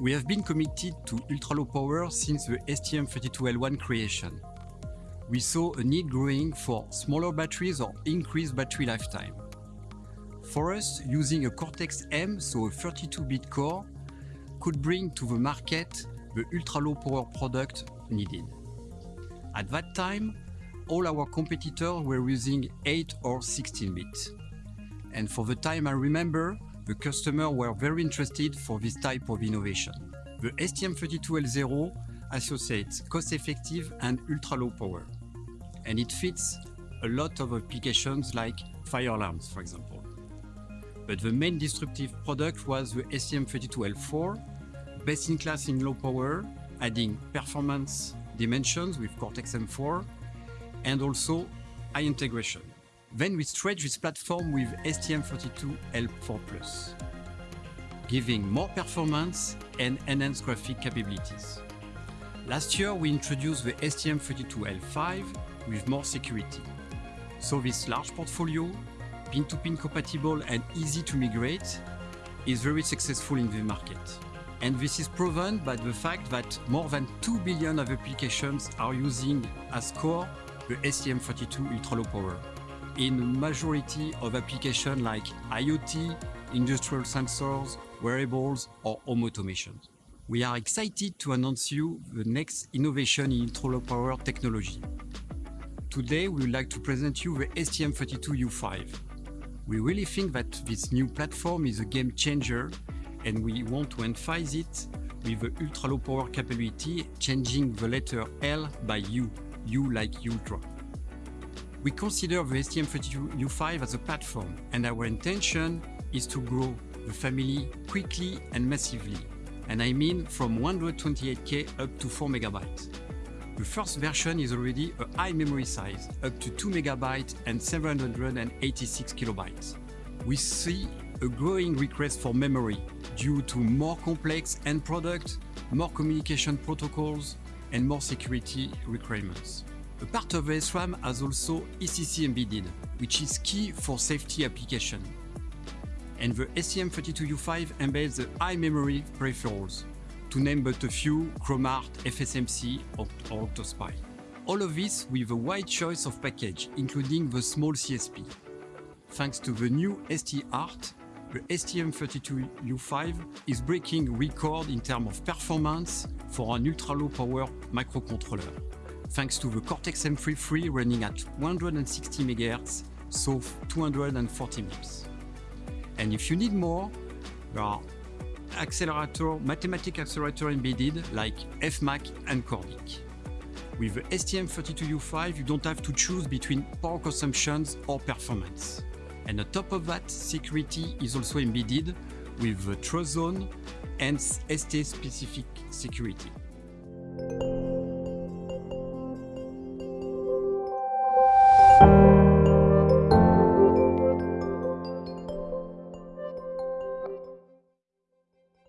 We have been committed to ultra-low power since the STM32L1 creation. We saw a need growing for smaller batteries or increased battery lifetime. For us, using a Cortex-M, so a 32-bit core, could bring to the market the ultra-low power product needed. At that time, all our competitors were using 8 or 16 bit. And for the time I remember, the customers were very interested for this type of innovation. The STM32L0 associates cost-effective and ultra-low power. And it fits a lot of applications like fire alarms, for example. But the main disruptive product was the STM32L4, best in class in low power, adding performance dimensions with Cortex-M4, and also high integration. Then we stretch this platform with STM32L4+, giving more performance and enhanced graphic capabilities. Last year, we introduced the STM32L5 with more security. So this large portfolio, pin-to-pin -pin compatible and easy to migrate, is very successful in the market. And this is proven by the fact that more than 2 billion of applications are using as core the STM32 ultra-low power in majority of applications like IoT, industrial sensors, wearables, or home automation. We are excited to announce you the next innovation in ultra-low power technology. Today, we would like to present you the STM32U5. We really think that this new platform is a game changer and we want to emphasize it with the ultra-low power capability, changing the letter L by U, U like ultra. We consider the STM32U5 as a platform, and our intention is to grow the family quickly and massively, and I mean from 128K up to 4 megabytes. The first version is already a high memory size, up to 2 megabytes and 786 kilobytes. We see a growing request for memory due to more complex end products, more communication protocols, and more security requirements. A part of SRAM has also ECC embedded, which is key for safety application. And the STM32U5 embeds the high memory peripherals, to name but a few, Chrom-ART, FSMC, or, or OctoSPI. All of this with a wide choice of package, including the small CSP. Thanks to the new ST-ART, the STM32U5 is breaking record in terms of performance for an ultra-low power microcontroller, thanks to the Cortex-M33 running at 160 MHz, so 240 MIPS. And if you need more, there are accelerator, mathematical accelerator embedded like FMAC and Cordic. With the STM32U5, you don't have to choose between power consumptions or performance. And on top of that, security is also embedded with the TrustZone and ST-specific security.